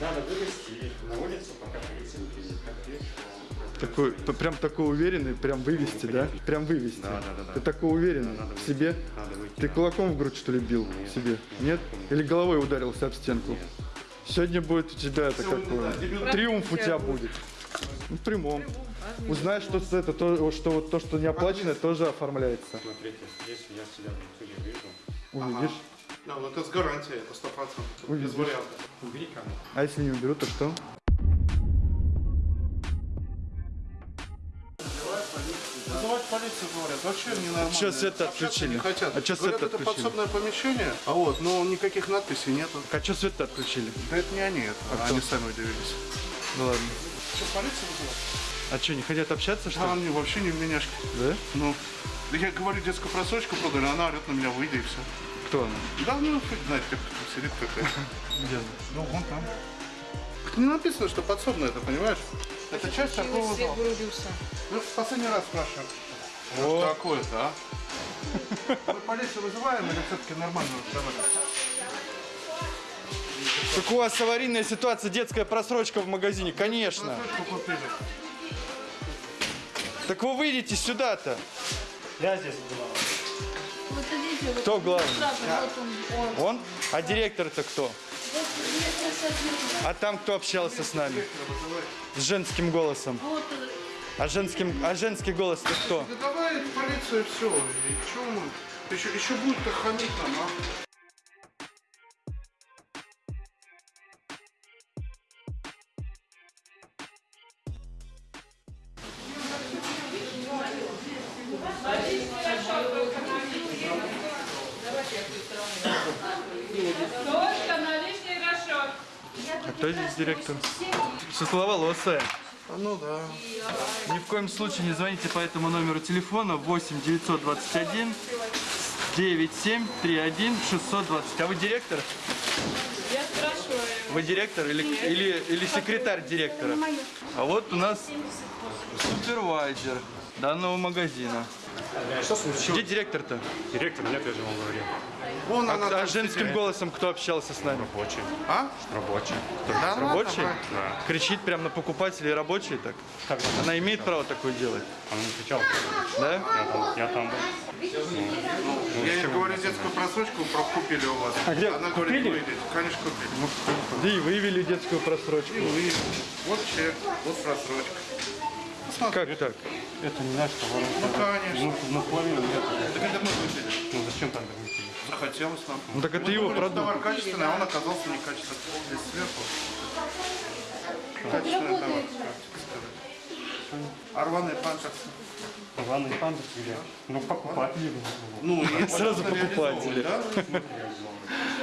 Надо вывести на улицу, пока полиция не видишь, Такой, прям такой уверенный, прям вывести, да? Прям вывести. Да, да, да, да. Ты такой уверенный Надо в себе? Надо выйти, Ты да. кулаком в грудь, что ли, бил себе? Нет? Или головой ударился об стенку? Сегодня будет у тебя это какое? Триумф у тебя будет. Ну, в прямом. Узнаешь, что это, то, что вот то, что не оплачено, тоже оформляется. Смотрите, если я себя в вижу, Увидишь. Да, ну это с гарантией, это 100%. Тут Увидишь. без вариантов. убери камеру. А если не уберут, то что? Вызывать полицию, говорят, вообще ненормально. Чё свет-то Общаться отключили? Не хотят. А чё говорят, свет-то это отключили? подсобное помещение, а вот, но никаких надписей нету. А что свет-то отключили? Да это не они, это они сами удивились. Ну ладно. Что, полицию вызывать? А что, не хотят общаться, что Да, ли? они вообще не в меняшке. Да? Ну, да я говорю, детскую просрочку продали, она орет на меня, выйди и все. Кто она? Да, ну, фиг знает, как сидит какая. Где она? Ну, вон там. Не написано, что подсобное это, понимаешь? Это часть торгового Свет зала. Ну, в последний раз спрашиваем. Что такое-то, а? Мы полицию вызываем или все-таки нормально разговариваем? Так у вас аварийная ситуация, детская просрочка в магазине, конечно. Так вы выйдите сюда-то. Я здесь была. Вот Кто главный? вот он, он. Он? А директор-то кто? А там кто общался с нами? С женским голосом. Э, А, женским, а женский голос это кто? Да давай в полицию все. И что мы? Еще, еще будет хамить нам, а? А кто здесь директор? Светловолосая. А, Ну да. Ни в коем случае не звоните по этому номеру телефона 8 921 97 31 620. А вы директор? Я спрашиваю. Вы директор или, или, или секретарь директора? А вот у нас супервайзер данного магазина. Что случилось? Где директор-то? Директор нет, я же вам говорил. Вон А, она. а там женским сидит. голосом кто общался с нами? Рабочий. А? Рабочий. Да, ну, Рабочий? Да. Кричит прямо на покупателей рабочий так? Как она? Она имеет право такое делать, Она не кричала. да? Я там, я там был. Я ей говорю, детскую просрочку купили у вас. А где? Она говорит, Купили? выйдите. Конечно, купили. Да и вывели детскую просрочку. И вы. Вот чек, вот просрочка. Как так? Это не наш товар. Ну, конечно. Ну, наполовину нет. Так это мы купили. Ну зачем тогда выпили? Захотелось нам. Ну так это Мы его думали, продукт. Товар качественный, а он оказался некачественный. Здесь сверху. Качественный товар. А рваные памперсы? Главный пандус или? Ну покупатели. Ну, и Сразу покупатели.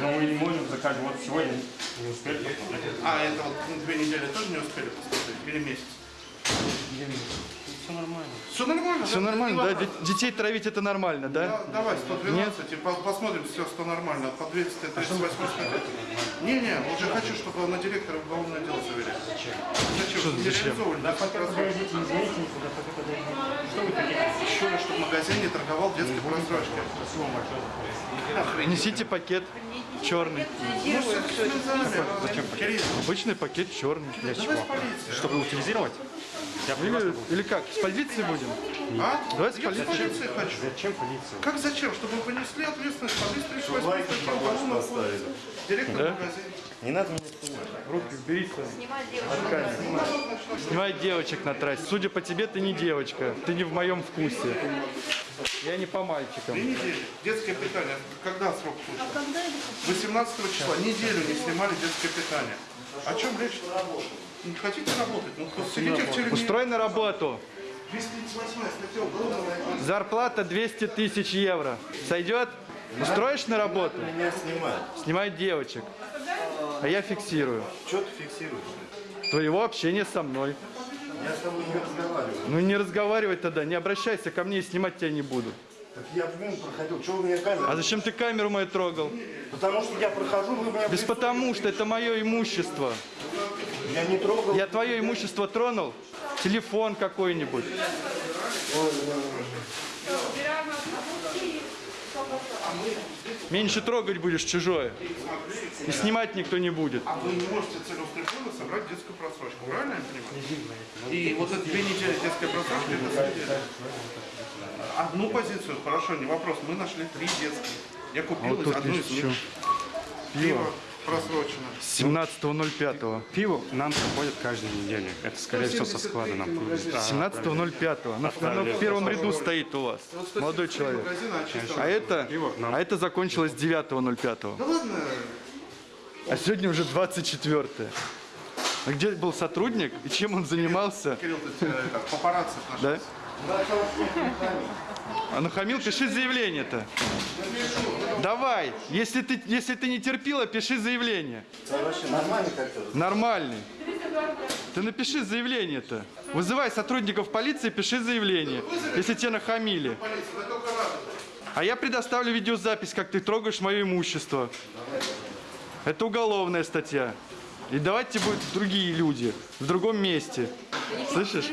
Но мы не можем заказать. Вот сегодня не успели посмотреть. А, это вот ну, две недели тоже не успели посмотреть? Или месяц? Все нормально. Все нормально? Все нормально, да? Де- Детей травить это нормально, да? Да, давай, 112, и по- посмотрим, все, что нормально. По 238 статье. Не-не, уже хочу, чтобы на директора уголовное дело завели. Зачем? Зачем? Чтобы не зачем? Да, Подождите, извините, никуда, пока подождите. Что вы хотите? Еще раз, чтобы магазин не торговал детской. Спасибо вам большое. Охренеть. Несите пакет черный. Ну, что? Зачем? Кирилл, Обычный пакет черный. давай с полицией. Чтобы утилизировать? Я Или, или как? С полицией будем? А? Давай с Я полицией. полиции хочу. Зачем полицию? Как зачем? Чтобы вы понесли ответственность по 238 статье уголовного кодекса. Директор Да? магазина. Не надо снимать. Руки убери Снимай девочек на трассе. Судя по тебе, ты не девочка. Ты не в моем вкусе. Я не по мальчикам. Две недели. Детское питание. Когда срок службы? 18 числа. Неделю не снимали детское питание. О чем речь? Не хотите работать? Ну, сидите в тюрьме. Устрой на работу. 238 статья уголовного кодекса. Зарплата 200 тысяч евро. Сойдет? Устроишь на работу? Меня снимают. Снимают девочек. А я фиксирую. Что ты фиксируешь? Твоего общения со мной. Я с тобой не разговариваю. Ну не разговаривай тогда, не обращайся ко мне и снимать тебя не буду. Так я мимо проходил. Что вы меня камеру? А зачем ты камеру мою трогал? Потому что я прохожу, вы меня... Без потому что это мое имущество. Я не трогал. Я твое имущество тронул? Телефон какой-нибудь. Меньше трогать будешь чужое. И снимать никто не будет. А вы не можете целеустремленно собрать детскую просрочку, правильно я понимаю? И вот это две недели детской просрочки, это. Одну позицию, хорошо, не вопрос. Мы нашли три детские. Я А купил вот из тут одну из них. Пиво просрочено. 17.05. Пиво нам приходит каждую неделю. Это, скорее всего, со склада нам привезли. Да, 17.05. Она, она в первом ряду стоит у вас, Вот 173 молодой человек. очистил. А это, а это закончилось 9.05. Да ладно, А сегодня уже 24 А где был сотрудник и чем он занимался? Кирилл, ты э, папарацци. Да? А нахамил, пиши заявление-то. Давай, если ты, если ты не терпила, пиши заявление. Как-то? Нормальный. Ты напиши заявление-то. Вызывай сотрудников полиции, пиши заявление, если тебя нахамили. А я предоставлю видеозапись, как ты трогаешь мое имущество. Это уголовная статья. И давайте будут другие люди в другом месте. Слышишь?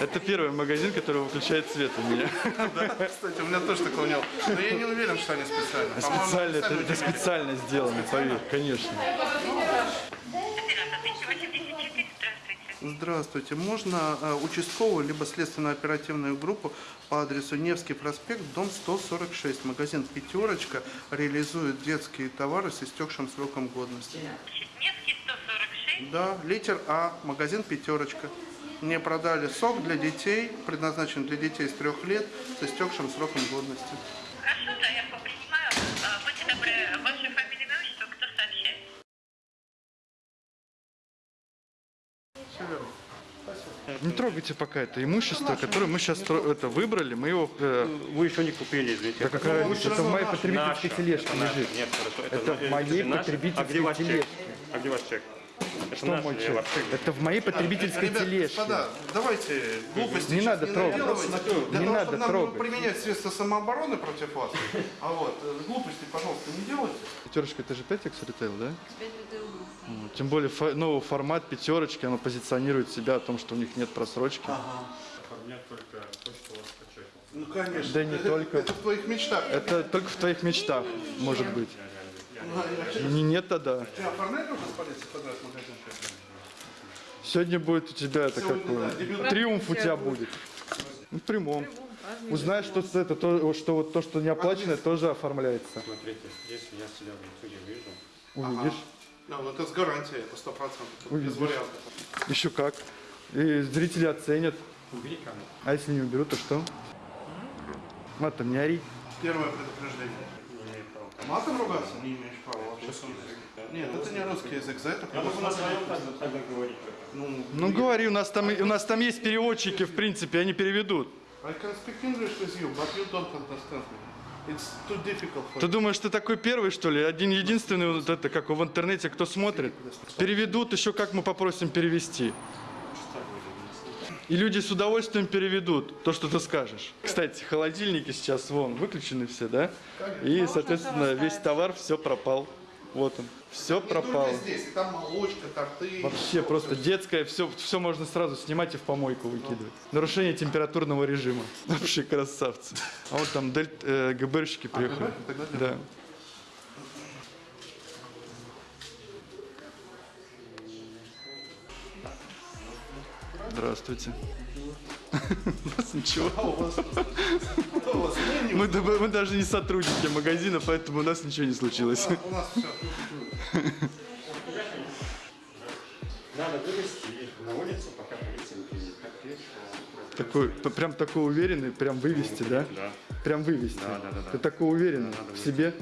Это первый магазин, который выключает свет у меня. Кстати, у меня тоже такого не было. Но я не уверен, что они специально. По-моему, Специально, это, это специально. специально сделано, поверь, конечно. Здравствуйте. Можно э, участковую либо следственно-оперативную группу по адресу Невский проспект, дом 146. Магазин «Пятерочка» реализует детские товары с истекшим сроком годности. Невский 146. Да, литер А, магазин «Пятерочка». Мне продали сок для детей, предназначен для детей с трех лет, с истекшим сроком годности. Хорошо, да, я принимаю. А, Будьте добры, ваша фамилия, имя, отчество, кто сообщает? Не трогайте пока это имущество, которое мы сейчас это выбрали, мы его... э, Вы еще не купили, извините. да какая разница, это в моей потребительской тележке лежит. Нет, хорошо. Это в моей потребительской А где ваш чек? тележке. А где ваш чек? Это Что мой или чек? Это в моей потребительской Ребят, тележке. господа, давайте глупости Не надо трогать. наделывайте. Не Для того, надо чтобы нам трогать. применять средства самообороны против вас. А вот, э, глупости, пожалуйста, не делайте. Пятерочка, это же 5X ритейл, да? Вот, Тем более фо- новый формат пятерочки, оно позиционирует себя о том, что у них нет просрочки. Нет, только то, что у вас по чеку. Ну, конечно. Да не только. Это в твоих мечтах. Это только в твоих мечтах, может быть. Не, нет тогда. Сегодня будет у тебя это какое? Триумф у тебя будет. Ну, в прямом. Узнаешь, что это то, что вот то, что не оплачено, тоже оформляется. Смотрите, если я себя в итоге вижу, Увидишь? Да, ну это с гарантией, это сто процентов. Без Увидишь. вариантов. Еще как. И зрители оценят. убери камеру. А если не уберут, то что? Матом не ори. Первое предупреждение. Матом ругаться? Не имеешь права вообще. Нет, это не русский язык, за это Я могу на предусмотрено. своем тогда говорить. Ну, Ну говори, у нас там, у нас там есть переводчики, в принципе, они переведут. I can speak English with you, but you don't understand me. It's too difficult for Ты you. думаешь, ты такой первый, что ли? Один единственный, вот это, как в интернете, кто смотрит? Переведут, еще как мы попросим перевести. И люди с удовольствием переведут то, что ты скажешь. Кстати, холодильники сейчас вон выключены все, да? И, соответственно, весь товар все пропал. Вот он. Все Не пропало. здесь, и там молочка, торты. Вообще просто детское, все, все можно сразу снимать и в помойку выкидывать. Нарушение температурного режима. Вообще красавцы. А вот там дель, э, ГБРщики приехали. ГБР? Тогда для- Да. Здравствуйте. У нас ничего. Мы, да- мы даже не сотрудники магазина, поэтому у нас ничего не случилось. У нас все. Надо вывести их на улицу, пока полиция не приедет. Такой, прям такой уверенный, прям вывести, да? Да. Прям вывести. Да, да, да, да. Ты такой уверенный Надо в себе?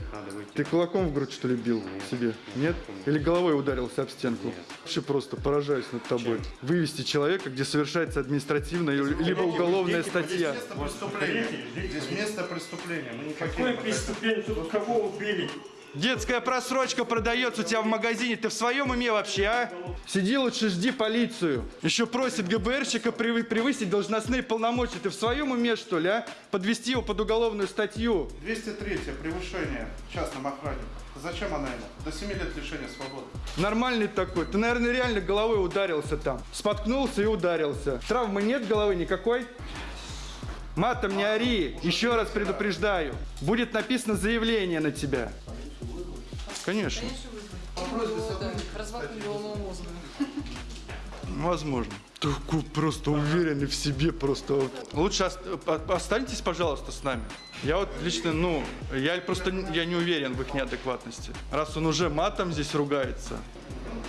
Ты кулаком в грудь, что ли, бил себе? Нет? Или головой ударился об стенку? Вообще просто поражаюсь над тобой. Вывести человека, где совершается административная либо уголовная статья. Место преступления. Здесь место преступления. Мы не Какое преступление? Тут кого убили? Детская просрочка продается у тебя в магазине. Ты в своем уме вообще, а? Сиди лучше, жди полицию. Еще просит ГБРщика превы- превысить должностные полномочия. Ты в своем уме, что ли, а? Подвести его под уголовную статью. 203 превышение частным охранником. Зачем она ему? До 7 лет лишения свободы. Нормальный такой. Ты, наверное, реально головой ударился там. Споткнулся и ударился. Травмы нет головы никакой? Матом не ори, еще раз предупреждаю. Будет написано заявление на тебя. Конечно, головного мозга. возможно. Такой просто уверенный в себе, просто. Лучше ост- останьтесь, пожалуйста, с нами. Я вот лично, ну, я просто я не уверен в их неадекватности. Раз он уже матом здесь ругается.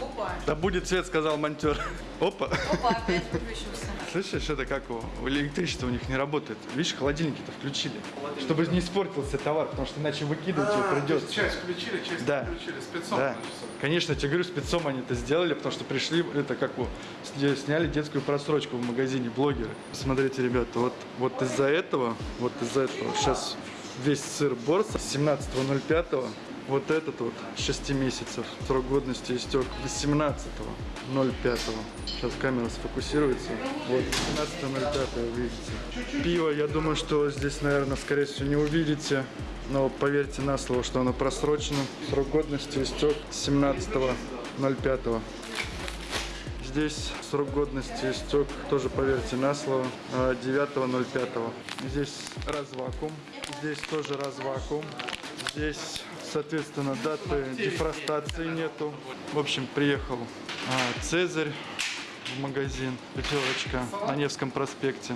Опа. Да будет свет, сказал монтер. Опа. Опа, опять выключился. Слышишь, это как его? Электричество у них не работает. Видишь, холодильники-то включили. Чтобы не испортился товар, потому что иначе выкидывать его придется. Часть включили, часть Да. включили. Спецом, Да, конечно, я тебе говорю, спецом они это сделали, потому что пришли, это как сня- сняли детскую просрочку в магазине блогеры. Смотрите, ребята, вот, вот из-за этого, вот из-за этого, сейчас весь сыр борса с 17.05, вот этот вот 6 месяцев, срок годности истек 18.05. Сейчас камера сфокусируется. Вот, 17.05 вы видите. Пиво, я думаю, что здесь, наверное, скорее всего, не увидите. Но поверьте на слово, что оно просрочено. Срок годности истек 17.05. Здесь срок годности истек, тоже поверьте на слово, а, 9.05. Здесь развакуум, здесь тоже развакуум. Здесь, соответственно, даты дефростации нету. В общем, приехал а, Цезарь в магазин, пятерочка на Невском проспекте.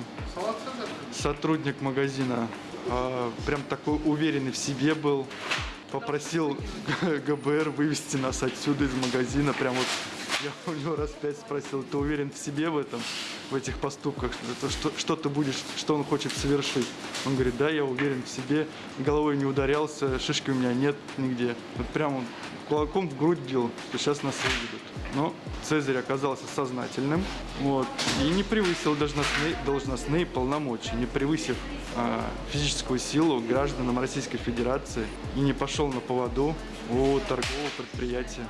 Сотрудник магазина а, прям такой уверенный в себе был. Попросил ГБР вывести нас отсюда из магазина. Прям вот я у него раз пять спросил, ты уверен в себе в этом, в этих поступках, Это что, что ты будешь, что он хочет совершить? Он говорит, да, я уверен в себе, головой не ударялся, шишки у меня нет нигде. Вот прям он кулаком в грудь бил, что сейчас нас выведут. Но Цезарь оказался сознательным вот, и не превысил должностные, должностные полномочия, не превысив а, физическую силу гражданам Российской Федерации и не пошел на поводу у торгового предприятия.